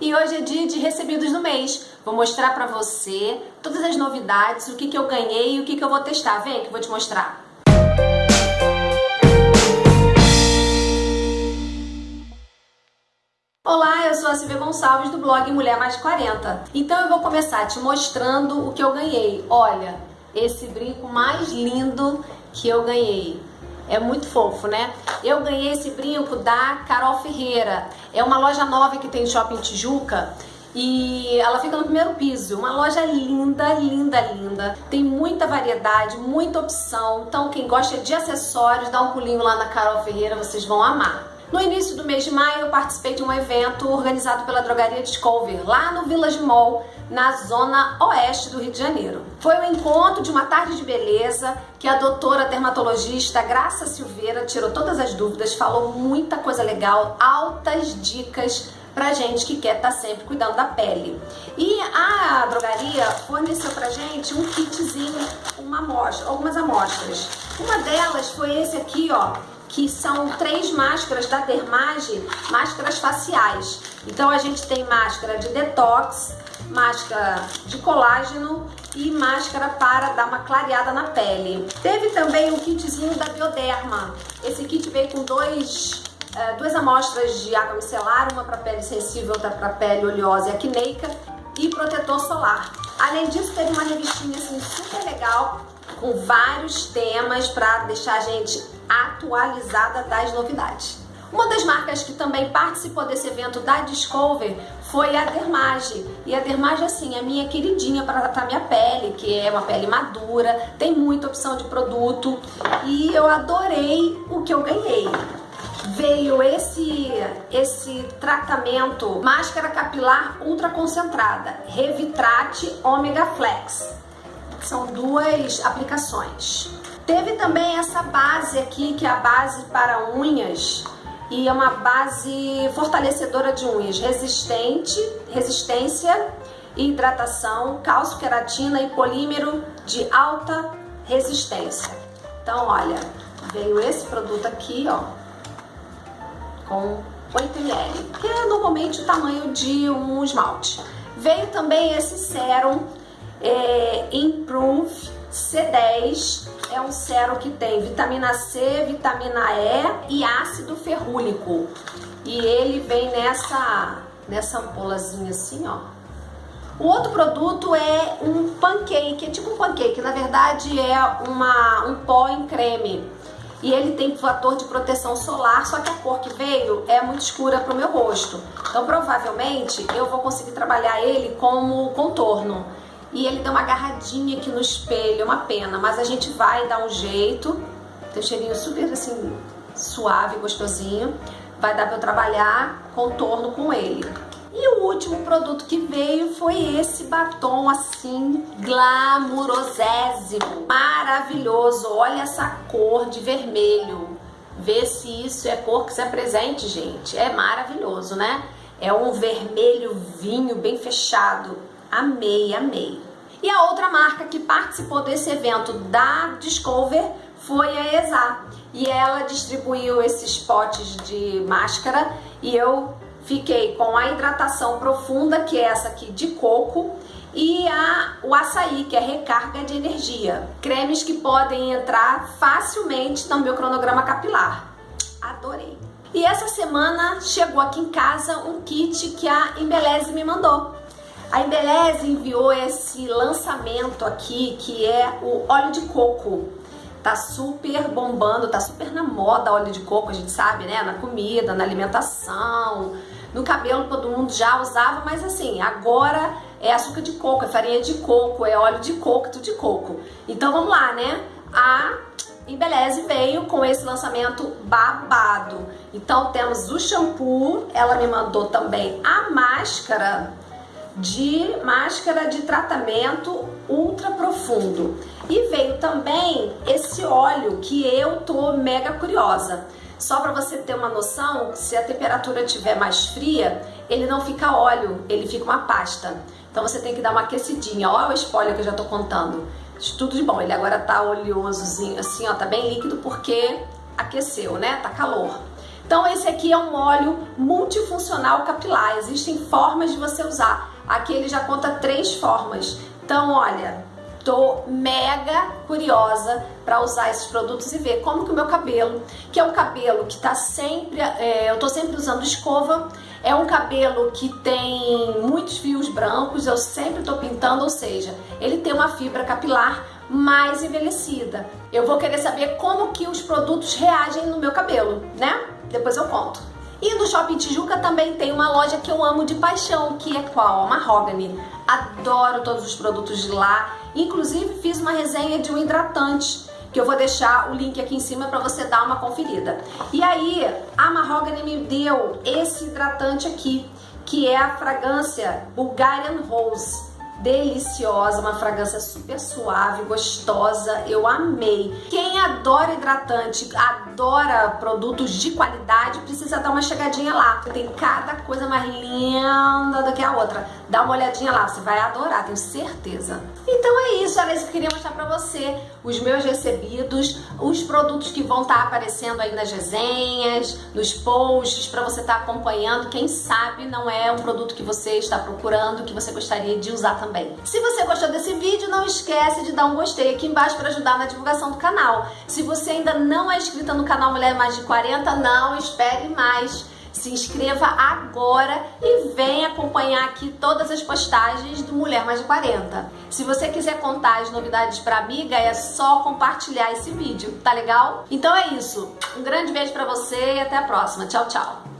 e hoje é dia de recebidos do mês. Vou mostrar pra você todas as novidades, o que, que eu ganhei e o que, que eu vou testar. Vem que eu vou te mostrar. Olá, eu sou a Silvia Gonçalves do blog Mulher Mais 40. Então eu vou começar te mostrando o que eu ganhei. Olha, esse brinco mais lindo que eu ganhei. É muito fofo, né? Eu ganhei esse brinco da Carol Ferreira. É uma loja nova que tem Shopping Tijuca. E ela fica no primeiro piso, uma loja linda, linda, linda. Tem muita variedade, muita opção. Então quem gosta de acessórios, dá um pulinho lá na Carol Ferreira, vocês vão amar. No início do mês de maio, eu participei de um evento organizado pela Drogaria Discover, lá no Village Mall, na zona oeste do Rio de Janeiro. Foi o um encontro de uma tarde de beleza que a doutora dermatologista Graça Silveira tirou todas as dúvidas, falou muita coisa legal, altas dicas pra gente que quer estar tá sempre cuidando da pele. E a drogaria forneceu pra gente um kitzinho, uma amostra, algumas amostras. Uma delas foi esse aqui, ó, que são três máscaras da Dermage, máscaras faciais. Então a gente tem máscara de detox, máscara de colágeno e máscara para dar uma clareada na pele. Teve também um kitzinho da Bioderma. Esse kit veio com dois, é, duas amostras de água micelar, uma para pele sensível, outra para pele oleosa e acneica e protetor solar. Além disso, teve uma revistinha assim super legal com vários temas para deixar a gente atualizada das novidades. Uma das marcas que também participou desse evento da Discover foi a Dermage. E a Dermage, assim, é minha queridinha para tratar minha pele, que é uma pele madura, tem muita opção de produto e eu adorei o que eu ganhei. Veio esse, esse tratamento máscara capilar ultra concentrada, Revitrate Omega Flex. São duas aplicações. Teve também essa base aqui, que é a base para unhas, e é uma base fortalecedora de unhas, resistente, resistência e hidratação, cálcio, queratina e polímero de alta resistência. Então, olha, veio esse produto aqui, ó, com 8 ml, que é normalmente o tamanho de um esmalte. Veio também esse sérum é, Improve C10 é um sérum que tem vitamina C, vitamina E e ácido ferrúlico. E ele vem nessa, nessa ampulazinha assim, ó. O outro produto é um pancake, é tipo um pancake, na verdade é uma, um pó em creme. E ele tem fator de proteção solar, só que a cor que veio é muito escura para o meu rosto. Então provavelmente eu vou conseguir trabalhar ele como contorno e ele dá uma agarradinha aqui no espelho, é uma pena, mas a gente vai dar um jeito. Tem um cheirinho super assim, suave, gostosinho. Vai dar pra eu trabalhar contorno com ele. E o último produto que veio foi esse batom assim, glamurosésimo, maravilhoso. Olha essa cor de vermelho. Vê se isso é cor que se apresente, gente. É maravilhoso, né? É um vermelho vinho bem fechado. Amei, amei. E a outra marca que participou desse evento da Discover foi a ESA. E ela distribuiu esses potes de máscara e eu fiquei com a hidratação profunda, que é essa aqui de coco, e a, o açaí, que é recarga de energia. Cremes que podem entrar facilmente no meu cronograma capilar. Adorei. E essa semana chegou aqui em casa um kit que a Embeleze me mandou. A Embeleze enviou esse lançamento aqui, que é o óleo de coco. Tá super bombando, tá super na moda óleo de coco, a gente sabe, né? Na comida, na alimentação, no cabelo todo mundo já usava, mas assim, agora é açúcar de coco, é farinha de coco, é óleo de coco, tudo de coco. Então vamos lá, né? A Embeleze veio com esse lançamento babado. Então temos o shampoo, ela me mandou também a máscara de máscara de tratamento ultra profundo. E veio também esse óleo que eu tô mega curiosa. Só para você ter uma noção, se a temperatura estiver mais fria, ele não fica óleo, ele fica uma pasta. Então você tem que dar uma aquecidinha. Olha o spoiler que eu já tô contando. Tudo de bom. Ele agora tá oleosozinho, assim, ó, tá bem líquido porque aqueceu, né? Tá calor. Então esse aqui é um óleo multifuncional capilar. Existem formas de você usar. Aqui ele já conta três formas. Então, olha, tô mega curiosa para usar esses produtos e ver como que o meu cabelo, que é um cabelo que tá sempre, é, eu tô sempre usando escova, é um cabelo que tem muitos fios brancos, eu sempre tô pintando, ou seja, ele tem uma fibra capilar mais envelhecida. Eu vou querer saber como que os produtos reagem no meu cabelo, né? Depois eu conto. E no Shopping Tijuca também tem uma loja que eu amo de paixão, que é qual? A Mahogany. Adoro todos os produtos de lá. Inclusive fiz uma resenha de um hidratante que eu vou deixar o link aqui em cima para você dar uma conferida. E aí, a Mahogany me deu esse hidratante aqui, que é a fragrância Bulgarian Rose deliciosa, uma fragrância super suave, gostosa, eu amei. Quem adora hidratante, adora produtos de qualidade, precisa dar uma chegadinha lá. Tem cada coisa mais linda do que a outra. Dá uma olhadinha lá, você vai adorar, tenho certeza. Então é isso, era isso que eu queria mostrar pra você. Os meus recebidos, os produtos que vão estar tá aparecendo aí nas resenhas, nos posts, pra você estar tá acompanhando. Quem sabe não é um produto que você está procurando, que você gostaria de usar também. Se você gostou desse vídeo, não esquece de dar um gostei aqui embaixo para ajudar na divulgação do canal. Se você ainda não é inscrita no canal Mulher Mais de 40, não espere mais se inscreva agora e venha acompanhar aqui todas as postagens do Mulher Mais de 40. Se você quiser contar as novidades para amiga, é só compartilhar esse vídeo, tá legal? Então é isso. Um grande beijo para você e até a próxima. Tchau, tchau.